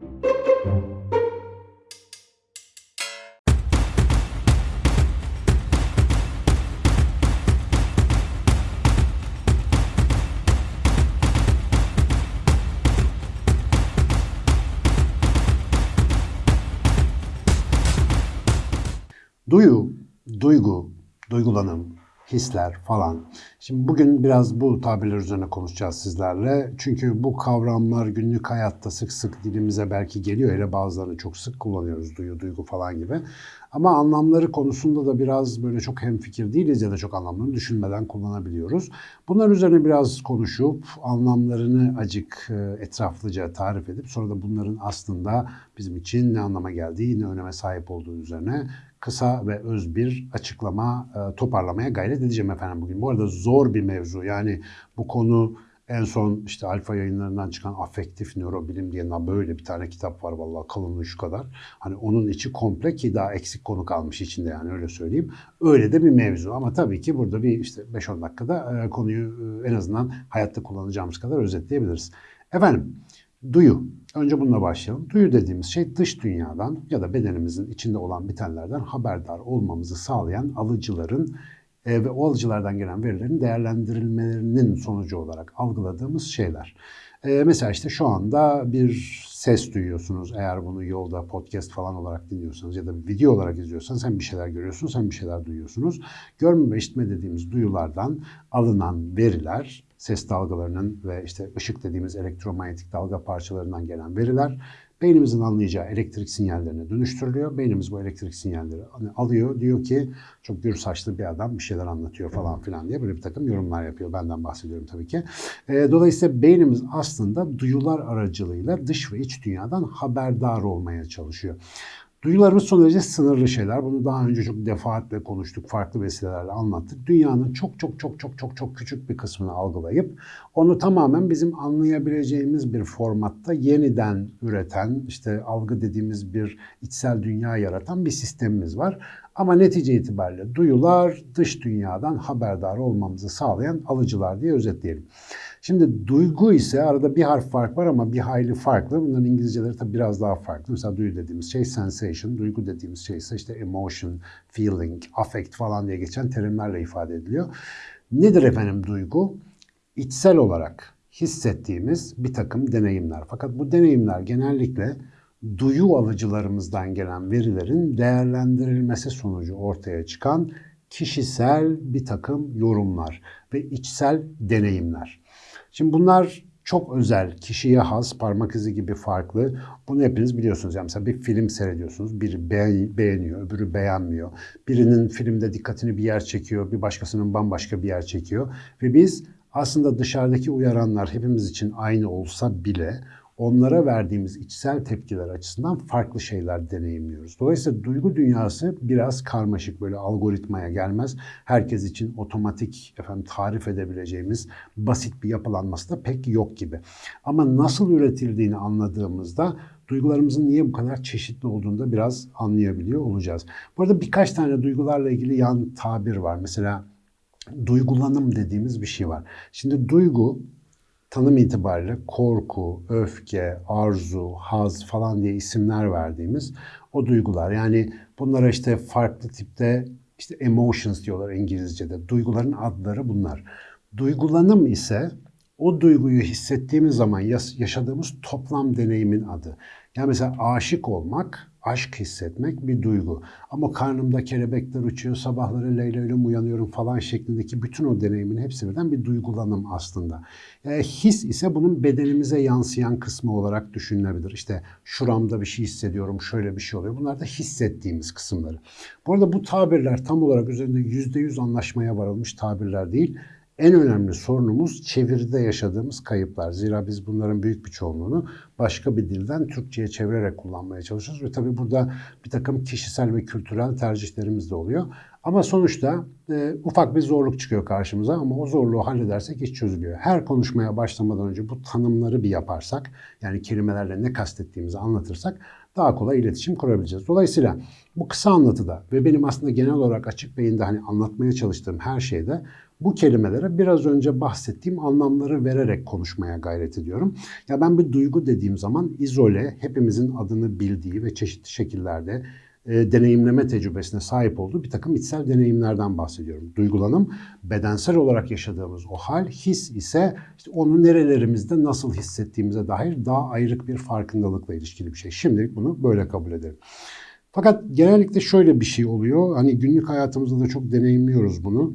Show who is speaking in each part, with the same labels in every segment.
Speaker 1: thank you. Hisler falan. Şimdi bugün biraz bu tabirler üzerine konuşacağız sizlerle. Çünkü bu kavramlar günlük hayatta sık sık dilimize belki geliyor. Hele bazılarını çok sık kullanıyoruz. Duyu, duygu falan gibi. Ama anlamları konusunda da biraz böyle çok hemfikir değiliz ya da çok anlamlarını düşünmeden kullanabiliyoruz. Bunların üzerine biraz konuşup anlamlarını acık e, etraflıca tarif edip sonra da bunların aslında bizim için ne anlama geldiği, ne öneme sahip olduğu üzerine kısa ve öz bir açıklama e, toparlamaya gayret edeceğim efendim bugün. Bu arada zor bir mevzu. Yani bu konu en son işte alfa yayınlarından çıkan afektif nörobilim diye böyle bir tane kitap var vallahi kalınlığı şu kadar. Hani onun içi komple ki daha eksik konu kalmış içinde yani öyle söyleyeyim. Öyle de bir mevzu ama tabii ki burada bir işte 5-10 dakikada e, konuyu e, en azından hayatta kullanacağımız kadar özetleyebiliriz. Efendim Duyu. Önce bununla başlayalım. Duyu dediğimiz şey dış dünyadan ya da bedenimizin içinde olan bitenlerden haberdar olmamızı sağlayan alıcıların e, ve o alıcılardan gelen verilerin değerlendirilmelerinin sonucu olarak algıladığımız şeyler. E, mesela işte şu anda bir ses duyuyorsunuz. Eğer bunu yolda podcast falan olarak dinliyorsanız ya da bir video olarak izliyorsanız sen bir şeyler görüyorsunuz, sen bir şeyler duyuyorsunuz. Görme ve işitme dediğimiz duyulardan alınan veriler ses dalgalarının ve işte ışık dediğimiz elektromanyetik dalga parçalarından gelen veriler beynimizin anlayacağı elektrik sinyallerine dönüştürülüyor. Beynimiz bu elektrik sinyalleri hani alıyor. Diyor ki çok gür saçlı bir adam bir şeyler anlatıyor falan filan diye böyle bir takım yorumlar yapıyor. Benden bahsediyorum tabii ki. E, dolayısıyla beynimiz aslında duyular aracılığıyla dış ve iç dünyadan haberdar olmaya çalışıyor. Duyularımız son derece sınırlı şeyler. Bunu daha önce çok defaatle konuştuk, farklı vesilelerle anlattık. Dünyanın çok çok çok çok çok çok küçük bir kısmını algılayıp onu tamamen bizim anlayabileceğimiz bir formatta yeniden üreten, işte algı dediğimiz bir içsel dünya yaratan bir sistemimiz var. Ama netice itibariyle duyular dış dünyadan haberdar olmamızı sağlayan alıcılar diye özetleyelim. Şimdi duygu ise arada bir harf fark var ama bir hayli farklı. Bunların İngilizceleri tabii biraz daha farklı. Mesela duyu dediğimiz şey sensation, duygu dediğimiz şey ise işte emotion, feeling, affect falan diye geçen terimlerle ifade ediliyor. Nedir efendim duygu? İçsel olarak hissettiğimiz bir takım deneyimler. Fakat bu deneyimler genellikle duyu alıcılarımızdan gelen verilerin değerlendirilmesi sonucu ortaya çıkan kişisel bir takım yorumlar ve içsel deneyimler. Şimdi bunlar çok özel, kişiye has, parmak izi gibi farklı. Bunu hepiniz biliyorsunuz. Yani mesela bir film seyrediyorsunuz, biri beğeniyor, öbürü beğenmiyor. Birinin filmde dikkatini bir yer çekiyor, bir başkasının bambaşka bir yer çekiyor. Ve biz aslında dışarıdaki uyaranlar hepimiz için aynı olsa bile onlara verdiğimiz içsel tepkiler açısından farklı şeyler deneyimliyoruz. Dolayısıyla duygu dünyası biraz karmaşık böyle algoritmaya gelmez. Herkes için otomatik efendim tarif edebileceğimiz basit bir yapılanması da pek yok gibi. Ama nasıl üretildiğini anladığımızda duygularımızın niye bu kadar çeşitli olduğunu da biraz anlayabiliyor olacağız. Bu arada birkaç tane duygularla ilgili yan tabir var. Mesela duygulanım dediğimiz bir şey var. Şimdi duygu tanım itibariyle korku, öfke, arzu, haz falan diye isimler verdiğimiz o duygular. Yani bunlara işte farklı tipte işte emotions diyorlar İngilizce'de. Duyguların adları bunlar. Duygulanım ise o duyguyu hissettiğimiz zaman yaşadığımız toplam deneyimin adı. Yani mesela aşık olmak aşk hissetmek bir duygu. Ama karnımda kelebekler uçuyor, sabahları Leyla ile uyanıyorum falan şeklindeki bütün o deneyimin hepsi birden bir duygulanım aslında. Yani his ise bunun bedenimize yansıyan kısmı olarak düşünülebilir. İşte şuramda bir şey hissediyorum, şöyle bir şey oluyor. Bunlar da hissettiğimiz kısımları. Bu arada bu tabirler tam olarak üzerinde yüzde yüz anlaşmaya varılmış tabirler değil en önemli sorunumuz çeviride yaşadığımız kayıplar. Zira biz bunların büyük bir çoğunluğunu başka bir dilden Türkçe'ye çevirerek kullanmaya çalışıyoruz. Ve tabii burada bir takım kişisel ve kültürel tercihlerimiz de oluyor. Ama sonuçta e, ufak bir zorluk çıkıyor karşımıza ama o zorluğu halledersek iş çözülüyor. Her konuşmaya başlamadan önce bu tanımları bir yaparsak, yani kelimelerle ne kastettiğimizi anlatırsak daha kolay iletişim kurabileceğiz. Dolayısıyla bu kısa anlatıda ve benim aslında genel olarak açık beyinde hani anlatmaya çalıştığım her şeyde bu kelimelere biraz önce bahsettiğim anlamları vererek konuşmaya gayret ediyorum. Ya ben bir duygu dediğim zaman izole, hepimizin adını bildiği ve çeşitli şekillerde e, deneyimleme tecrübesine sahip olduğu bir takım içsel deneyimlerden bahsediyorum. Duygulanım bedensel olarak yaşadığımız o hal, his ise işte onu nerelerimizde nasıl hissettiğimize dair daha ayrık bir farkındalıkla ilişkili bir şey. Şimdilik bunu böyle kabul edelim. Fakat genellikle şöyle bir şey oluyor. Hani günlük hayatımızda da çok deneyimliyoruz bunu.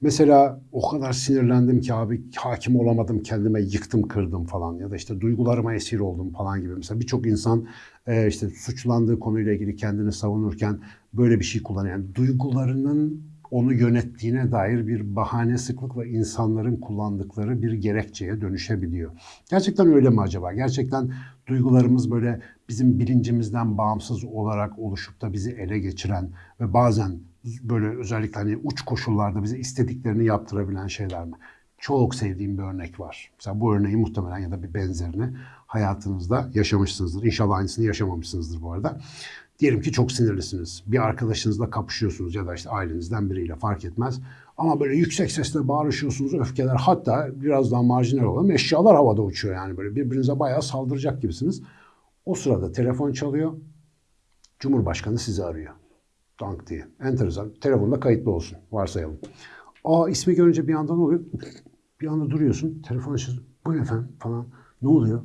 Speaker 1: Mesela o kadar sinirlendim ki abi hakim olamadım kendime yıktım kırdım falan ya da işte duygularıma esir oldum falan gibi. Mesela birçok insan e, işte suçlandığı konuyla ilgili kendini savunurken böyle bir şey kullanıyor. Yani duygularının onu yönettiğine dair bir bahane sıklıkla insanların kullandıkları bir gerekçeye dönüşebiliyor. Gerçekten öyle mi acaba? Gerçekten duygularımız böyle bizim bilincimizden bağımsız olarak oluşup da bizi ele geçiren ve bazen böyle özellikle hani uç koşullarda bize istediklerini yaptırabilen şeyler mi? Çok sevdiğim bir örnek var. Mesela bu örneği muhtemelen ya da bir benzerini hayatınızda yaşamışsınızdır. İnşallah aynısını yaşamamışsınızdır bu arada. Diyelim ki çok sinirlisiniz. Bir arkadaşınızla kapışıyorsunuz ya da işte ailenizden biriyle fark etmez. Ama böyle yüksek sesle bağırışıyorsunuz, öfkeler hatta biraz daha marjinal olan eşyalar havada uçuyor yani böyle birbirinize bayağı saldıracak gibisiniz. O sırada telefon çalıyor. Cumhurbaşkanı sizi arıyor. Dank diye. Enteresan. Telefonda kayıtlı olsun. Varsayalım. Aa ismi görünce bir anda ne oluyor? Bir anda duruyorsun. Telefon açıyorsun. Buyurun efendim falan. Ne oluyor?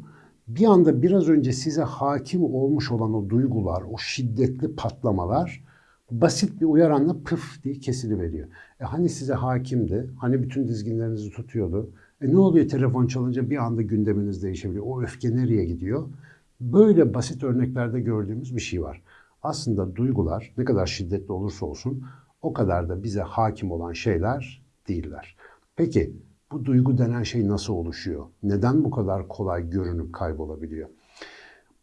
Speaker 1: Bir anda biraz önce size hakim olmuş olan o duygular, o şiddetli patlamalar basit bir uyaranla pıf diye kesiliveriyor. E hani size hakimdi, hani bütün dizginlerinizi tutuyordu. E ne oluyor telefon çalınca bir anda gündeminiz değişebiliyor. O öfke nereye gidiyor? Böyle basit örneklerde gördüğümüz bir şey var. Aslında duygular ne kadar şiddetli olursa olsun o kadar da bize hakim olan şeyler değiller. Peki bu duygu denen şey nasıl oluşuyor? Neden bu kadar kolay görünüp kaybolabiliyor?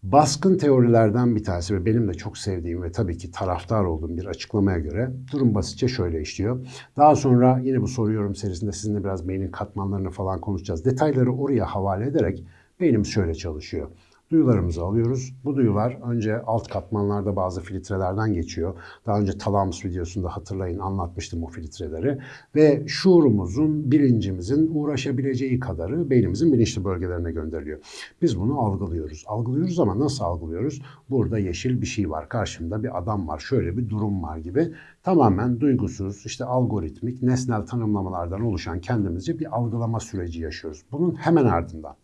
Speaker 1: Baskın teorilerden bir tanesi ve benim de çok sevdiğim ve tabii ki taraftar olduğum bir açıklamaya göre durum basitçe şöyle işliyor. Daha sonra yine bu soru yorum serisinde sizinle biraz beynin katmanlarını falan konuşacağız. Detayları oraya havale ederek beynimiz şöyle çalışıyor. Duyularımızı alıyoruz. Bu duyular önce alt katmanlarda bazı filtrelerden geçiyor. Daha önce talamus videosunda hatırlayın anlatmıştım o filtreleri. Ve şuurumuzun, bilincimizin uğraşabileceği kadarı beynimizin bilinçli bölgelerine gönderiliyor. Biz bunu algılıyoruz. Algılıyoruz ama nasıl algılıyoruz? Burada yeşil bir şey var. Karşımda bir adam var. Şöyle bir durum var gibi. Tamamen duygusuz, işte algoritmik, nesnel tanımlamalardan oluşan kendimizce bir algılama süreci yaşıyoruz. Bunun hemen ardından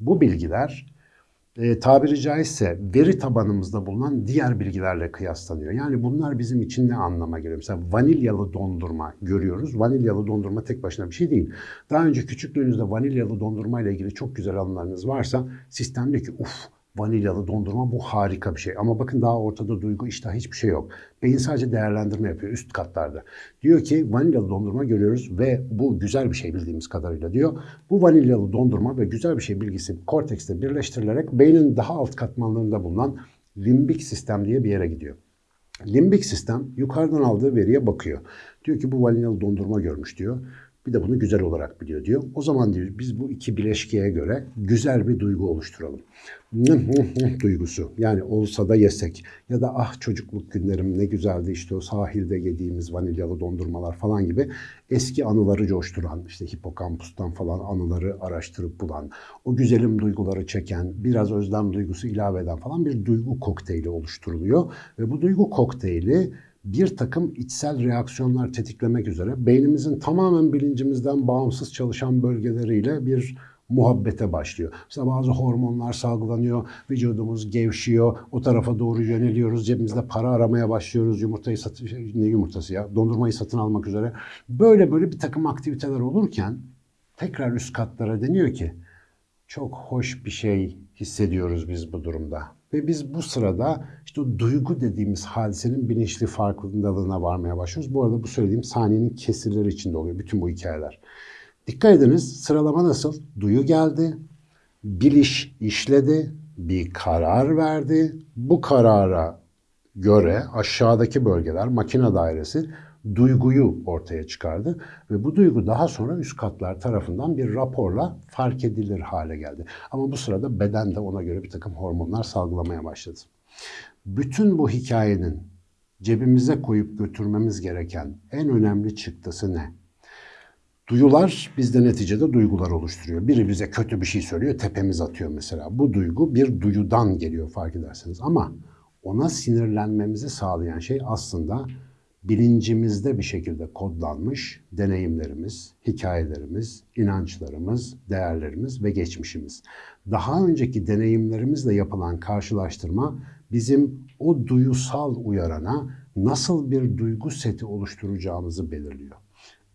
Speaker 1: bu bilgiler e, tabiri caizse veri tabanımızda bulunan diğer bilgilerle kıyaslanıyor. Yani bunlar bizim için ne anlama geliyor? Mesela vanilyalı dondurma görüyoruz. Vanilyalı dondurma tek başına bir şey değil. Daha önce küçüklüğünüzde vanilyalı dondurma ile ilgili çok güzel anılarınız varsa sistem diyor ki uf vanilyalı dondurma bu harika bir şey. Ama bakın daha ortada duygu iştah hiçbir şey yok. Beyin sadece değerlendirme yapıyor üst katlarda. Diyor ki vanilyalı dondurma görüyoruz ve bu güzel bir şey bildiğimiz kadarıyla diyor. Bu vanilyalı dondurma ve güzel bir şey bilgisi kortekste birleştirilerek beynin daha alt katmanlarında bulunan limbik sistem diye bir yere gidiyor. Limbik sistem yukarıdan aldığı veriye bakıyor. Diyor ki bu vanilyalı dondurma görmüş diyor. Bir de bunu güzel olarak biliyor diyor. O zaman diyor biz bu iki bileşkeye göre güzel bir duygu oluşturalım. duygusu. Yani olsa da yesek ya da ah çocukluk günlerim ne güzeldi işte o sahilde yediğimiz vanilyalı dondurmalar falan gibi eski anıları coşturan işte hipokampustan falan anıları araştırıp bulan o güzelim duyguları çeken biraz özlem duygusu ilave eden falan bir duygu kokteyli oluşturuluyor ve bu duygu kokteyli bir takım içsel reaksiyonlar tetiklemek üzere beynimizin tamamen bilincimizden bağımsız çalışan bölgeleriyle bir muhabbete başlıyor. Mesela bazı hormonlar salgılanıyor, vücudumuz gevşiyor, o tarafa doğru yöneliyoruz, cebimizde para aramaya başlıyoruz, yumurtayı satın, şey, ne yumurtası ya, dondurmayı satın almak üzere. Böyle böyle bir takım aktiviteler olurken tekrar üst katlara deniyor ki çok hoş bir şey hissediyoruz biz bu durumda. Ve biz bu sırada işte duygu dediğimiz hadisenin bilinçli farkındalığına varmaya başlıyoruz. Bu arada bu söylediğim saniyenin kesirleri içinde oluyor bütün bu hikayeler. Dikkat ediniz sıralama nasıl? Duyu geldi, biliş işledi, bir karar verdi. Bu karara göre aşağıdaki bölgeler makine dairesi duyguyu ortaya çıkardı ve bu duygu daha sonra üst katlar tarafından bir raporla fark edilir hale geldi. Ama bu sırada beden de ona göre bir takım hormonlar salgılamaya başladı. Bütün bu hikayenin cebimize koyup götürmemiz gereken en önemli çıktısı ne? Duyular bizde neticede duygular oluşturuyor. Biri bize kötü bir şey söylüyor, tepemiz atıyor mesela. Bu duygu bir duyudan geliyor fark ederseniz. Ama ona sinirlenmemizi sağlayan şey aslında bilincimizde bir şekilde kodlanmış deneyimlerimiz, hikayelerimiz, inançlarımız, değerlerimiz ve geçmişimiz. Daha önceki deneyimlerimizle yapılan karşılaştırma bizim o duyusal uyarana nasıl bir duygu seti oluşturacağımızı belirliyor.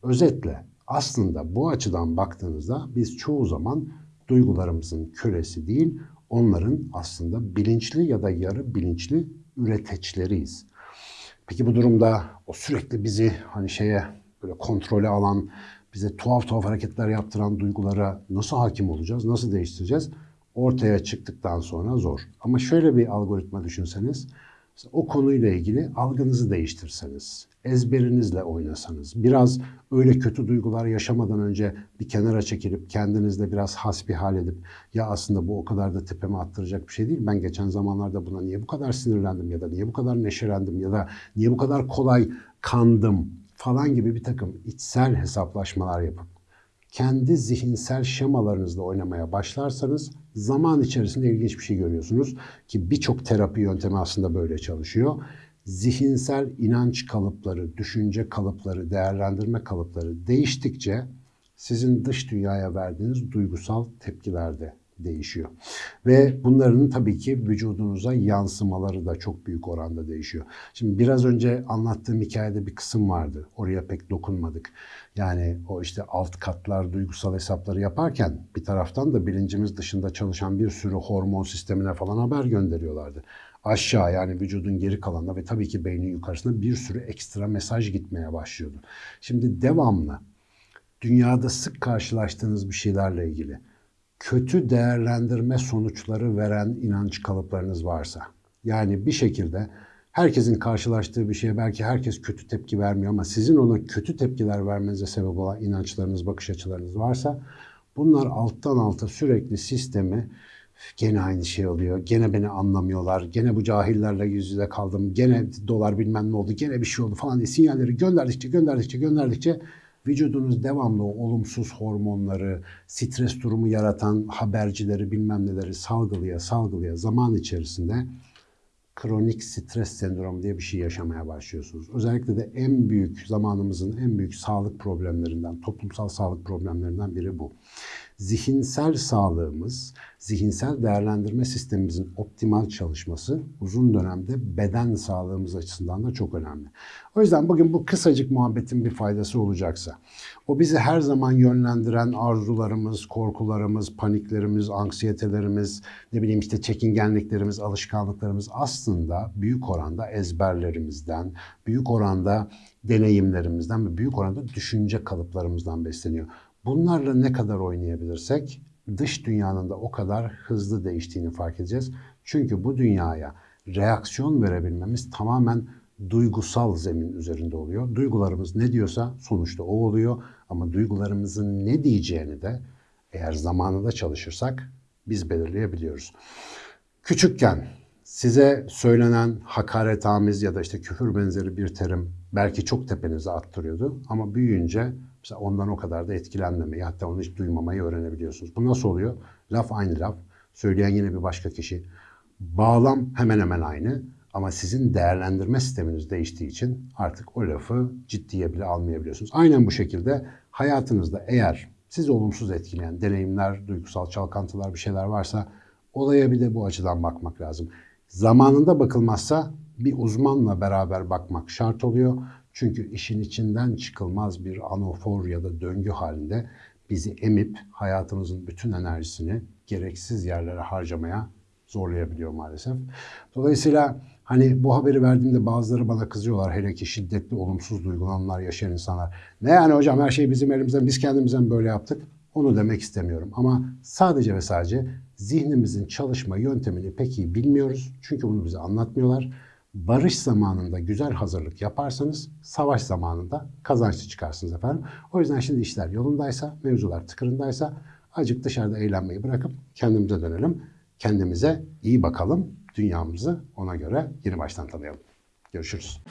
Speaker 1: Özetle aslında bu açıdan baktığınızda biz çoğu zaman duygularımızın kölesi değil, onların aslında bilinçli ya da yarı bilinçli üreteçleriyiz. Peki bu durumda o sürekli bizi hani şeye böyle kontrole alan, bize tuhaf tuhaf hareketler yaptıran duygulara nasıl hakim olacağız, nasıl değiştireceğiz? Ortaya çıktıktan sonra zor. Ama şöyle bir algoritma düşünseniz, o konuyla ilgili algınızı değiştirseniz, ezberinizle oynasanız, biraz öyle kötü duygular yaşamadan önce bir kenara çekilip kendinizle biraz hasbihal edip ya aslında bu o kadar da tepeme attıracak bir şey değil. Ben geçen zamanlarda buna niye bu kadar sinirlendim ya da niye bu kadar neşelendim ya da niye bu kadar kolay kandım falan gibi bir takım içsel hesaplaşmalar yapıp kendi zihinsel şemalarınızla oynamaya başlarsanız zaman içerisinde ilginç bir şey görüyorsunuz ki birçok terapi yöntemi aslında böyle çalışıyor. Zihinsel inanç kalıpları, düşünce kalıpları, değerlendirme kalıpları değiştikçe sizin dış dünyaya verdiğiniz duygusal tepkiler de değişiyor. Ve bunların tabii ki vücudunuza yansımaları da çok büyük oranda değişiyor. Şimdi biraz önce anlattığım hikayede bir kısım vardı. Oraya pek dokunmadık. Yani o işte alt katlar duygusal hesapları yaparken bir taraftan da bilincimiz dışında çalışan bir sürü hormon sistemine falan haber gönderiyorlardı. Aşağı yani vücudun geri kalanına ve tabii ki beynin yukarısına bir sürü ekstra mesaj gitmeye başlıyordu. Şimdi devamlı dünyada sık karşılaştığınız bir şeylerle ilgili kötü değerlendirme sonuçları veren inanç kalıplarınız varsa, yani bir şekilde herkesin karşılaştığı bir şeye belki herkes kötü tepki vermiyor ama sizin ona kötü tepkiler vermenize sebep olan inançlarınız, bakış açılarınız varsa bunlar alttan alta sürekli sistemi gene aynı şey oluyor. Gene beni anlamıyorlar. Gene bu cahillerle yüz yüze kaldım. Gene dolar bilmem ne oldu. Gene bir şey oldu falan diye sinyalleri gönderdikçe gönderdikçe gönderdikçe vücudunuz devamlı olumsuz hormonları, stres durumu yaratan habercileri bilmem neleri salgılaya salgılaya zaman içerisinde kronik stres sendromu diye bir şey yaşamaya başlıyorsunuz. Özellikle de en büyük zamanımızın en büyük sağlık problemlerinden, toplumsal sağlık problemlerinden biri bu zihinsel sağlığımız, zihinsel değerlendirme sistemimizin optimal çalışması uzun dönemde beden sağlığımız açısından da çok önemli. O yüzden bugün bu kısacık muhabbetin bir faydası olacaksa, o bizi her zaman yönlendiren arzularımız, korkularımız, paniklerimiz, anksiyetelerimiz, ne bileyim işte çekingenliklerimiz, alışkanlıklarımız aslında büyük oranda ezberlerimizden, büyük oranda deneyimlerimizden ve büyük oranda düşünce kalıplarımızdan besleniyor. Bunlarla ne kadar oynayabilirsek dış dünyanın da o kadar hızlı değiştiğini fark edeceğiz. Çünkü bu dünyaya reaksiyon verebilmemiz tamamen duygusal zemin üzerinde oluyor. Duygularımız ne diyorsa sonuçta o oluyor ama duygularımızın ne diyeceğini de eğer zamanında çalışırsak biz belirleyebiliyoruz. Küçükken size söylenen hakaretamiz ya da işte küfür benzeri bir terim belki çok tepenize attırıyordu ama büyüyünce Mesela ondan o kadar da etkilenmemeyi hatta onu hiç duymamayı öğrenebiliyorsunuz. Bu nasıl oluyor? Laf aynı laf. Söyleyen yine bir başka kişi. Bağlam hemen hemen aynı. Ama sizin değerlendirme sisteminiz değiştiği için artık o lafı ciddiye bile almayabiliyorsunuz. Aynen bu şekilde hayatınızda eğer sizi olumsuz etkileyen deneyimler, duygusal çalkantılar bir şeyler varsa olaya bir de bu açıdan bakmak lazım. Zamanında bakılmazsa bir uzmanla beraber bakmak şart oluyor. Çünkü işin içinden çıkılmaz bir anafor ya da döngü halinde bizi emip hayatımızın bütün enerjisini gereksiz yerlere harcamaya zorlayabiliyor maalesef. Dolayısıyla hani bu haberi verdiğimde bazıları bana kızıyorlar hele ki şiddetli olumsuz duygulanmalar yaşayan insanlar. Ne yani hocam her şey bizim elimizden biz kendimizden böyle yaptık. Onu demek istemiyorum ama sadece ve sadece zihnimizin çalışma yöntemini pek iyi bilmiyoruz. Çünkü bunu bize anlatmıyorlar. Barış zamanında güzel hazırlık yaparsanız savaş zamanında kazançlı çıkarsınız efendim. O yüzden şimdi işler yolundaysa, mevzular tıkırındaysa acık dışarıda eğlenmeyi bırakıp kendimize dönelim. Kendimize iyi bakalım. Dünyamızı ona göre yeni baştan tanıyalım. Görüşürüz.